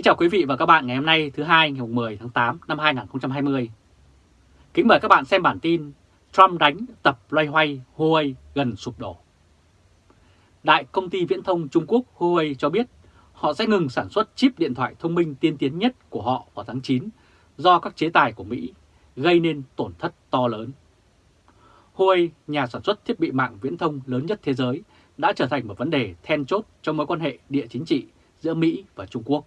Kính chào quý vị và các bạn ngày hôm nay thứ hai ngày 10 tháng 8 năm 2020. Kính mời các bạn xem bản tin Trump đánh tập loay hoay Huawei gần sụp đổ. Đại công ty viễn thông Trung Quốc Huawei cho biết họ sẽ ngừng sản xuất chip điện thoại thông minh tiên tiến nhất của họ vào tháng 9 do các chế tài của Mỹ gây nên tổn thất to lớn. Huawei, nhà sản xuất thiết bị mạng viễn thông lớn nhất thế giới, đã trở thành một vấn đề then chốt trong mối quan hệ địa chính trị giữa Mỹ và Trung Quốc.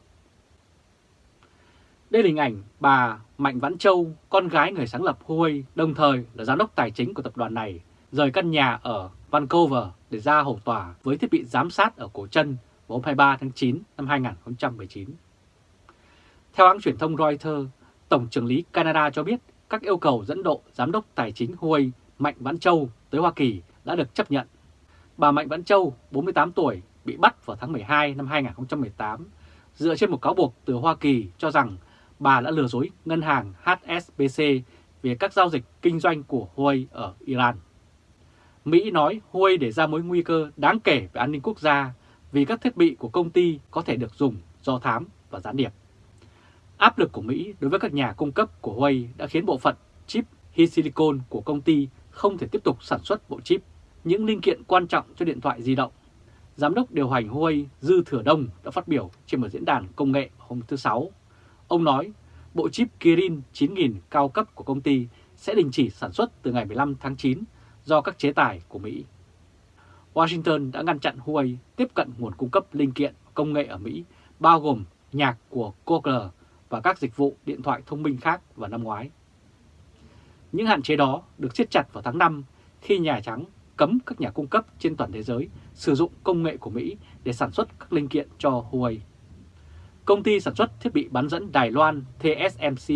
Đây là hình ảnh bà Mạnh Vãn Châu, con gái người sáng lập Huawei, đồng thời là giám đốc tài chính của tập đoàn này, rời căn nhà ở Vancouver để ra hầu tòa với thiết bị giám sát ở cổ chân vào hôm 23 tháng 9 năm 2019. Theo hãng truyền thông Reuters, Tổng trưởng lý Canada cho biết các yêu cầu dẫn độ giám đốc tài chính Huawei Mạnh Vãn Châu tới Hoa Kỳ đã được chấp nhận. Bà Mạnh Vãn Châu, 48 tuổi, bị bắt vào tháng 12 năm 2018 dựa trên một cáo buộc từ Hoa Kỳ cho rằng bà đã lừa dối ngân hàng HSBC về các giao dịch kinh doanh của Huawei ở Iran. Mỹ nói Huawei để ra mối nguy cơ đáng kể về an ninh quốc gia vì các thiết bị của công ty có thể được dùng do thám và gián điệp. Áp lực của Mỹ đối với các nhà cung cấp của Huawei đã khiến bộ phận chip Silicon của công ty không thể tiếp tục sản xuất bộ chip, những linh kiện quan trọng cho điện thoại di động. Giám đốc điều hành Huawei Dư Thừa Đông đã phát biểu trên một diễn đàn công nghệ hôm thứ Sáu Ông nói bộ chip Kirin 9000 cao cấp của công ty sẽ đình chỉ sản xuất từ ngày 15 tháng 9 do các chế tài của Mỹ. Washington đã ngăn chặn Huawei tiếp cận nguồn cung cấp linh kiện công nghệ ở Mỹ, bao gồm nhạc của Google và các dịch vụ điện thoại thông minh khác vào năm ngoái. Những hạn chế đó được siết chặt vào tháng 5 khi Nhà Trắng cấm các nhà cung cấp trên toàn thế giới sử dụng công nghệ của Mỹ để sản xuất các linh kiện cho Huawei. Công ty sản xuất thiết bị bán dẫn Đài Loan TSMC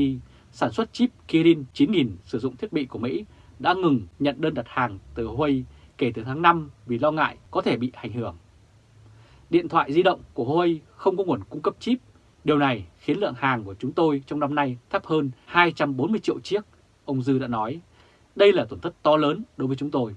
sản xuất chip Kirin 9000 sử dụng thiết bị của Mỹ đã ngừng nhận đơn đặt hàng từ Huawei kể từ tháng 5 vì lo ngại có thể bị ảnh hưởng. Điện thoại di động của Huawei không có nguồn cung cấp chip. Điều này khiến lượng hàng của chúng tôi trong năm nay thấp hơn 240 triệu chiếc, ông Dư đã nói. Đây là tổn thất to lớn đối với chúng tôi.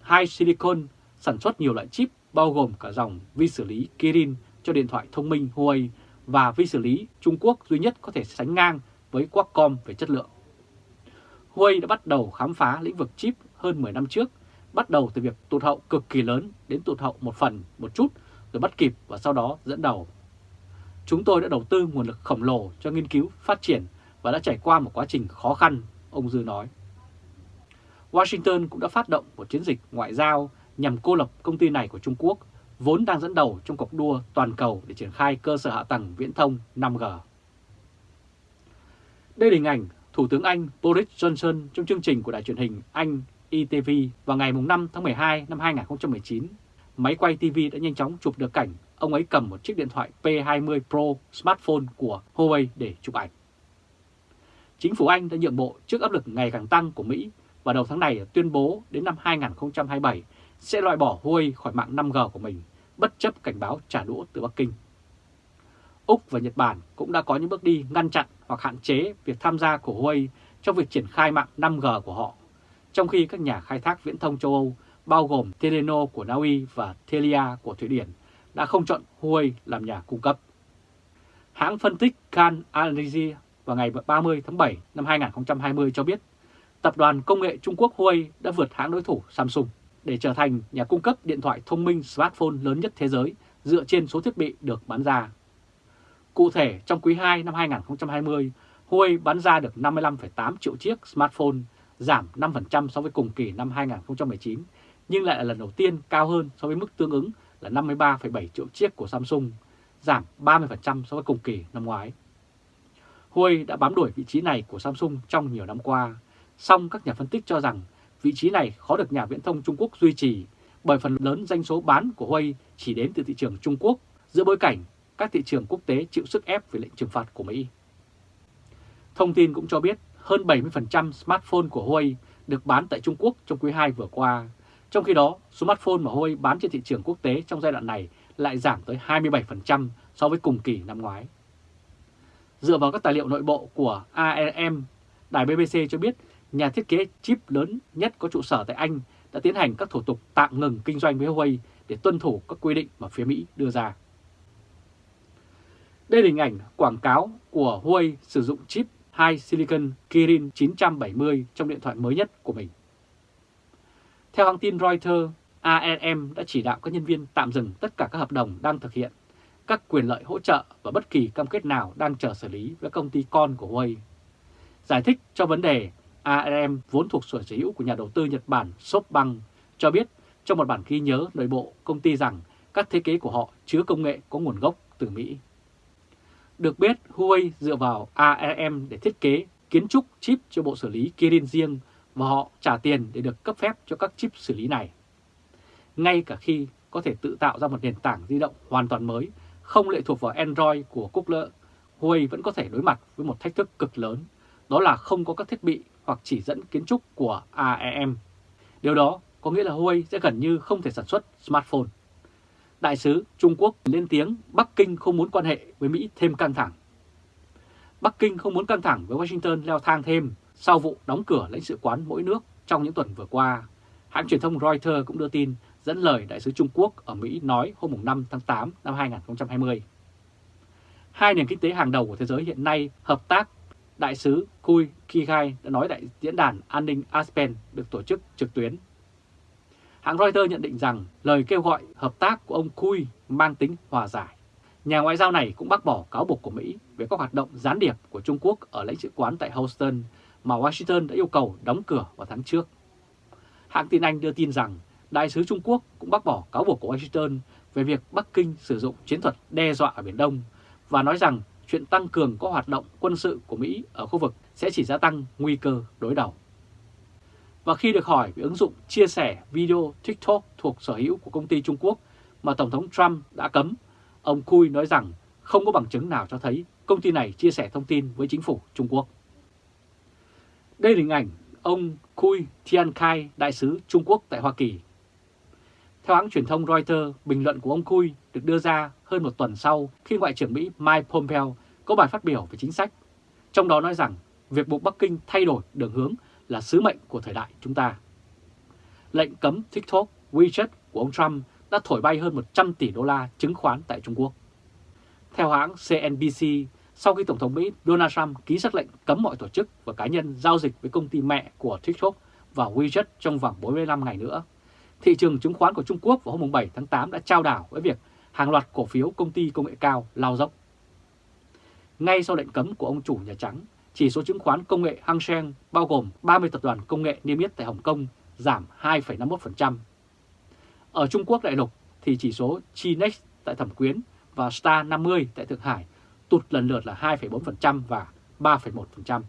Hai Silicon sản xuất nhiều loại chip bao gồm cả dòng vi xử lý Kirin cho điện thoại thông minh Huawei và vi xử lý Trung Quốc duy nhất có thể sánh ngang với Qualcomm về chất lượng. Huawei đã bắt đầu khám phá lĩnh vực chip hơn 10 năm trước, bắt đầu từ việc tụt hậu cực kỳ lớn đến tụt hậu một phần, một chút, rồi bắt kịp và sau đó dẫn đầu. Chúng tôi đã đầu tư nguồn lực khổng lồ cho nghiên cứu, phát triển và đã trải qua một quá trình khó khăn, ông Dư nói. Washington cũng đã phát động một chiến dịch ngoại giao nhằm cô lập công ty này của Trung Quốc vốn đang dẫn đầu trong cuộc đua toàn cầu để triển khai cơ sở hạ tầng viễn thông 5G. Đây là hình ảnh Thủ tướng Anh Boris Johnson trong chương trình của đài truyền hình Anh ITV vào ngày 5 tháng 12 năm 2019. Máy quay TV đã nhanh chóng chụp được cảnh ông ấy cầm một chiếc điện thoại P20 Pro smartphone của Huawei để chụp ảnh. Chính phủ Anh đã nhượng bộ trước áp lực ngày càng tăng của Mỹ và đầu tháng này tuyên bố đến năm 2027 sẽ loại bỏ Huawei khỏi mạng 5G của mình, bất chấp cảnh báo trả đũa từ Bắc Kinh. Úc và Nhật Bản cũng đã có những bước đi ngăn chặn hoặc hạn chế việc tham gia của Huawei trong việc triển khai mạng 5G của họ, trong khi các nhà khai thác viễn thông châu Âu bao gồm Telenor của Na Uy và Telia của Thụy Điển đã không chọn Huawei làm nhà cung cấp. Hãng phân tích Can Analysis vào ngày 30 tháng 7 năm 2020 cho biết tập đoàn công nghệ Trung Quốc Huawei đã vượt hãng đối thủ Samsung để trở thành nhà cung cấp điện thoại thông minh smartphone lớn nhất thế giới dựa trên số thiết bị được bán ra. Cụ thể, trong quý 2 năm 2020, Huawei bán ra được 55,8 triệu chiếc smartphone, giảm 5% so với cùng kỳ năm 2019, nhưng lại là lần đầu tiên cao hơn so với mức tương ứng là 53,7 triệu chiếc của Samsung, giảm 30% so với cùng kỳ năm ngoái. Huawei đã bám đuổi vị trí này của Samsung trong nhiều năm qua, song các nhà phân tích cho rằng vị trí này khó được nhà viễn thông Trung Quốc duy trì bởi phần lớn doanh số bán của Huawei chỉ đến từ thị trường Trung Quốc giữa bối cảnh các thị trường quốc tế chịu sức ép về lệnh trừng phạt của Mỹ. Thông tin cũng cho biết hơn 70% smartphone của Huawei được bán tại Trung Quốc trong quý 2 vừa qua, trong khi đó smartphone mà Huawei bán trên thị trường quốc tế trong giai đoạn này lại giảm tới 27% so với cùng kỳ năm ngoái. Dựa vào các tài liệu nội bộ của ARM, đài BBC cho biết nhà thiết kế chip lớn nhất có trụ sở tại Anh đã tiến hành các thủ tục tạm ngừng kinh doanh với Huawei để tuân thủ các quy định mà phía Mỹ đưa ra. Đây là hình ảnh quảng cáo của Huawei sử dụng chip hai Silicon Kirin 970 trong điện thoại mới nhất của mình. Theo hãng tin Reuters, ARM đã chỉ đạo các nhân viên tạm dừng tất cả các hợp đồng đang thực hiện, các quyền lợi hỗ trợ và bất kỳ cam kết nào đang chờ xử lý với công ty con của Huawei. Giải thích cho vấn đề, ARM vốn thuộc sở hữu của nhà đầu tư Nhật Bản SoftBank cho biết trong một bản ghi nhớ nội bộ công ty rằng các thiết kế của họ chứa công nghệ có nguồn gốc từ Mỹ. Được biết, Huawei dựa vào ARM để thiết kế kiến trúc chip cho bộ xử lý Kirin riêng và họ trả tiền để được cấp phép cho các chip xử lý này. Ngay cả khi có thể tự tạo ra một nền tảng di động hoàn toàn mới, không lệ thuộc vào Android của Cúc Lỡ, Huawei vẫn có thể đối mặt với một thách thức cực lớn, đó là không có các thiết bị hoặc chỉ dẫn kiến trúc của AEM. Điều đó có nghĩa là Huawei sẽ gần như không thể sản xuất smartphone. Đại sứ Trung Quốc lên tiếng Bắc Kinh không muốn quan hệ với Mỹ thêm căng thẳng. Bắc Kinh không muốn căng thẳng với Washington leo thang thêm sau vụ đóng cửa lãnh sự quán mỗi nước trong những tuần vừa qua. Hãng truyền thông Reuters cũng đưa tin, dẫn lời Đại sứ Trung Quốc ở Mỹ nói hôm 5 tháng 8 năm 2020. Hai nền kinh tế hàng đầu của thế giới hiện nay hợp tác Đại sứ Kui Kigai đã nói tại diễn đàn an ninh Aspen được tổ chức trực tuyến Hãng Reuters nhận định rằng lời kêu gọi hợp tác của ông Cui mang tính hòa giải. Nhà ngoại giao này cũng bác bỏ cáo buộc của Mỹ về các hoạt động gián điệp của Trung Quốc ở lãnh sự quán tại Houston mà Washington đã yêu cầu đóng cửa vào tháng trước. Hãng tin Anh đưa tin rằng Đại sứ Trung Quốc cũng bác bỏ cáo buộc của Washington về việc Bắc Kinh sử dụng chiến thuật đe dọa ở Biển Đông và nói rằng chuyện tăng cường các hoạt động quân sự của Mỹ ở khu vực sẽ chỉ gia tăng nguy cơ đối đầu. Và khi được hỏi về ứng dụng chia sẻ video TikTok thuộc sở hữu của công ty Trung Quốc mà Tổng thống Trump đã cấm, ông Cui nói rằng không có bằng chứng nào cho thấy công ty này chia sẻ thông tin với chính phủ Trung Quốc. Đây là hình ảnh ông Cui Tiankai, đại sứ Trung Quốc tại Hoa Kỳ. Theo hãng truyền thông Reuters, bình luận của ông Cui được đưa ra hơn một tuần sau khi Ngoại trưởng Mỹ Mike Pompeo có bài phát biểu về chính sách. Trong đó nói rằng việc buộc Bắc Kinh thay đổi đường hướng là sứ mệnh của thời đại chúng ta. Lệnh cấm TikTok, WeChat của ông Trump đã thổi bay hơn 100 tỷ đô la chứng khoán tại Trung Quốc. Theo hãng CNBC, sau khi Tổng thống Mỹ Donald Trump ký sắc lệnh cấm mọi tổ chức và cá nhân giao dịch với công ty mẹ của TikTok và WeChat trong vòng 45 ngày nữa, thị trường chứng khoán của Trung Quốc vào hôm 7 tháng 8 đã trao đảo với việc hàng loạt cổ phiếu công ty công nghệ cao lao dốc. Ngay sau lệnh cấm của ông chủ Nhà Trắng, chỉ số chứng khoán công nghệ Hang Seng bao gồm 30 tập đoàn công nghệ niêm yết tại Hồng Kông giảm 2,51%. Ở Trung Quốc đại lục thì chỉ số Chinex tại Thẩm Quyến và Star 50 tại Thượng Hải tụt lần lượt là 2,4% và 3,1%.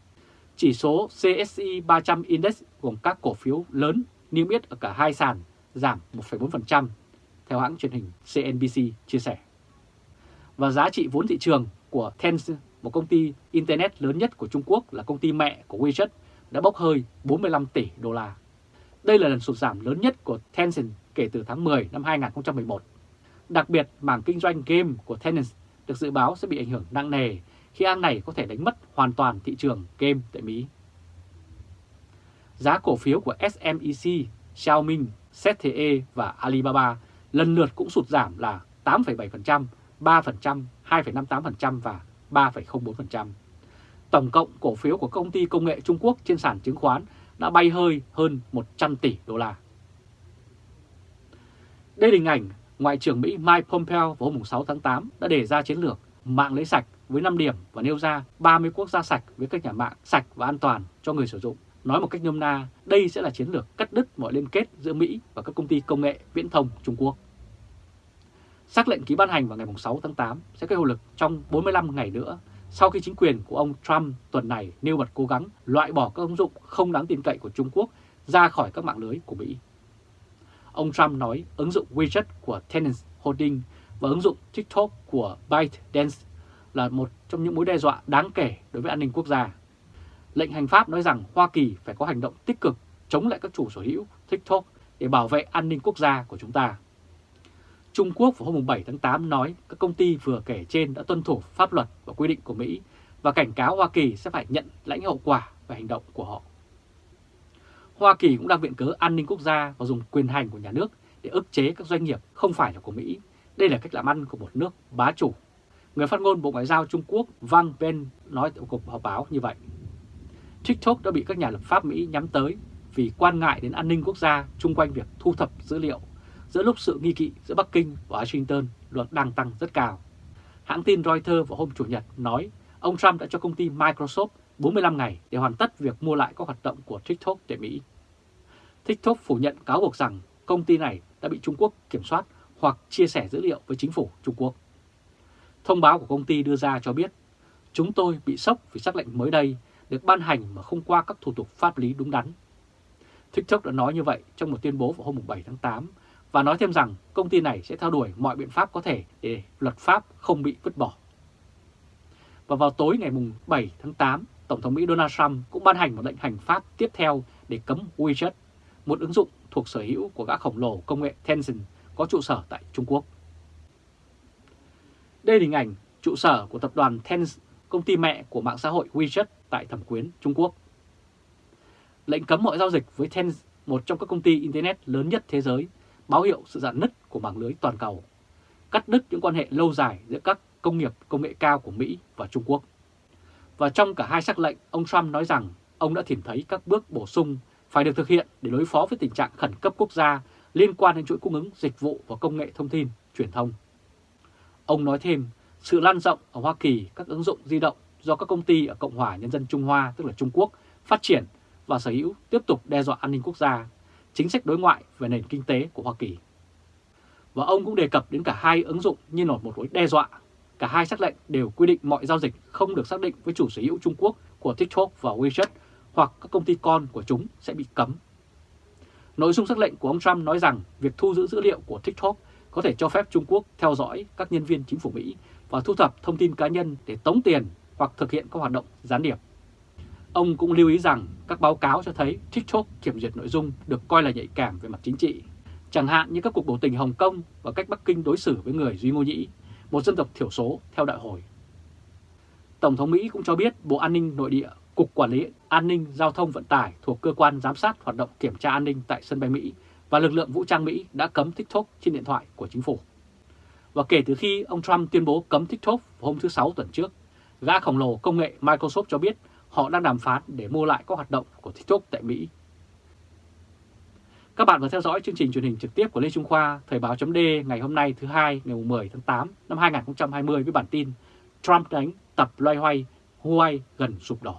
Chỉ số CSI 300 Index gồm các cổ phiếu lớn niêm yết ở cả hai sàn giảm 1,4%, theo hãng truyền hình CNBC chia sẻ. Và giá trị vốn thị trường của Tencent một công ty Internet lớn nhất của Trung Quốc là công ty mẹ của WeChat đã bốc hơi 45 tỷ đô la. Đây là lần sụt giảm lớn nhất của Tencent kể từ tháng 10 năm 2011. Đặc biệt, mảng kinh doanh game của Tencent được dự báo sẽ bị ảnh hưởng nặng nề khi hãng này có thể đánh mất hoàn toàn thị trường game tại Mỹ. Giá cổ phiếu của SMEC, Xiaomi, ZTE và Alibaba lần lượt cũng sụt giảm là 8,7%, 3%, 2,58% và 3,04%. Tổng cộng cổ phiếu của công ty công nghệ Trung Quốc trên sàn chứng khoán đã bay hơi hơn 100 tỷ đô la. Đây là hình ảnh Ngoại trưởng Mỹ Mike Pompeo vào hôm 6 tháng 8 đã đề ra chiến lược mạng lưới sạch với 5 điểm và nêu ra 30 quốc gia sạch với các nhà mạng sạch và an toàn cho người sử dụng. Nói một cách nôm na, đây sẽ là chiến lược cắt đứt mọi liên kết giữa Mỹ và các công ty công nghệ viễn thông Trung Quốc. Xác lệnh ký ban hành vào ngày 6 tháng 8 sẽ có hiệu lực trong 45 ngày nữa sau khi chính quyền của ông Trump tuần này nêu bật cố gắng loại bỏ các ứng dụng không đáng tin cậy của Trung Quốc ra khỏi các mạng lưới của Mỹ. Ông Trump nói ứng dụng WeChat của Tencent Holding và ứng dụng TikTok của ByteDance là một trong những mối đe dọa đáng kể đối với an ninh quốc gia. Lệnh hành pháp nói rằng Hoa Kỳ phải có hành động tích cực chống lại các chủ sở hữu TikTok để bảo vệ an ninh quốc gia của chúng ta. Trung Quốc vào hôm 7 tháng 8 nói các công ty vừa kể trên đã tuân thủ pháp luật và quy định của Mỹ và cảnh cáo Hoa Kỳ sẽ phải nhận lãnh hậu quả về hành động của họ. Hoa Kỳ cũng đang viện cớ an ninh quốc gia và dùng quyền hành của nhà nước để ức chế các doanh nghiệp không phải là của Mỹ. Đây là cách làm ăn của một nước bá chủ. Người phát ngôn Bộ Ngoại giao Trung Quốc Wang Ben nói tại cuộc họp báo như vậy. TikTok đã bị các nhà lập pháp Mỹ nhắm tới vì quan ngại đến an ninh quốc gia chung quanh việc thu thập dữ liệu giữa lúc sự nghi kỵ giữa Bắc Kinh và Washington luật đang tăng rất cao. Hãng tin Reuters vào hôm Chủ nhật nói ông Trump đã cho công ty Microsoft 45 ngày để hoàn tất việc mua lại các hoạt động của TikTok tại Mỹ. TikTok phủ nhận cáo buộc rằng công ty này đã bị Trung Quốc kiểm soát hoặc chia sẻ dữ liệu với chính phủ Trung Quốc. Thông báo của công ty đưa ra cho biết, chúng tôi bị sốc vì sắc lệnh mới đây được ban hành mà không qua các thủ tục pháp lý đúng đắn. TikTok đã nói như vậy trong một tuyên bố vào hôm 7 tháng 8 và nói thêm rằng công ty này sẽ theo đuổi mọi biện pháp có thể để luật pháp không bị vứt bỏ. Và vào tối ngày 7 tháng 8, Tổng thống Mỹ Donald Trump cũng ban hành một lệnh hành pháp tiếp theo để cấm WeChat, một ứng dụng thuộc sở hữu của gã khổng lồ công nghệ Tencent có trụ sở tại Trung Quốc. Đây là hình ảnh trụ sở của tập đoàn Tencent, công ty mẹ của mạng xã hội WeChat tại Thẩm Quyến, Trung Quốc. Lệnh cấm mọi giao dịch với Tencent, một trong các công ty Internet lớn nhất thế giới, báo hiệu sự dạn nứt của mạng lưới toàn cầu, cắt đứt những quan hệ lâu dài giữa các công nghiệp công nghệ cao của Mỹ và Trung Quốc. Và trong cả hai sắc lệnh, ông Trump nói rằng ông đã tìm thấy các bước bổ sung phải được thực hiện để đối phó với tình trạng khẩn cấp quốc gia liên quan đến chuỗi cung ứng dịch vụ và công nghệ thông tin, truyền thông. Ông nói thêm, sự lan rộng ở Hoa Kỳ các ứng dụng di động do các công ty ở Cộng hòa Nhân dân Trung Hoa, tức là Trung Quốc, phát triển và sở hữu tiếp tục đe dọa an ninh quốc gia, chính sách đối ngoại về nền kinh tế của Hoa Kỳ. Và ông cũng đề cập đến cả hai ứng dụng như là một mối đe dọa. Cả hai sắc lệnh đều quy định mọi giao dịch không được xác định với chủ sở hữu Trung Quốc của TikTok và WeChat hoặc các công ty con của chúng sẽ bị cấm. Nội dung sắc lệnh của ông Trump nói rằng việc thu giữ dữ liệu của TikTok có thể cho phép Trung Quốc theo dõi các nhân viên chính phủ Mỹ và thu thập thông tin cá nhân để tống tiền hoặc thực hiện các hoạt động gián điệp. Ông cũng lưu ý rằng các báo cáo cho thấy TikTok kiểm duyệt nội dung được coi là nhạy cảm về mặt chính trị, chẳng hạn như các cuộc biểu tình Hồng Kông và cách Bắc Kinh đối xử với người Duy Ngô Nhĩ, một dân tộc thiểu số theo đại hội. Tổng thống Mỹ cũng cho biết Bộ An ninh Nội địa, Cục Quản lý An ninh Giao thông Vận tải thuộc Cơ quan Giám sát Hoạt động Kiểm tra An ninh tại sân bay Mỹ và lực lượng vũ trang Mỹ đã cấm TikTok trên điện thoại của chính phủ. Và kể từ khi ông Trump tuyên bố cấm TikTok hôm thứ Sáu tuần trước, gã khổng lồ công nghệ Microsoft cho biết họ đang đàm phán để mua lại các hoạt động của TikTok tại Mỹ. Các bạn vừa theo dõi chương trình truyền hình trực tiếp của Lê Trung Khoa, Thời báo chấm ngày hôm nay thứ hai ngày 10 tháng 8 năm 2020 với bản tin Trump đánh tập loay hoay, Huawei gần sụp đổ.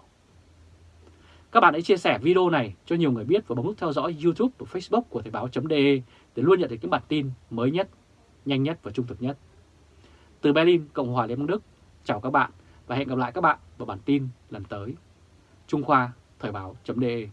Các bạn hãy chia sẻ video này cho nhiều người biết và bấm nút theo dõi YouTube và Facebook của Thời báo.de để luôn nhận được những bản tin mới nhất, nhanh nhất và trung thực nhất. Từ Berlin, Cộng hòa Liên bang Đức, chào các bạn và hẹn gặp lại các bạn vào bản tin lần tới. Trung Khoa, Thời báo.de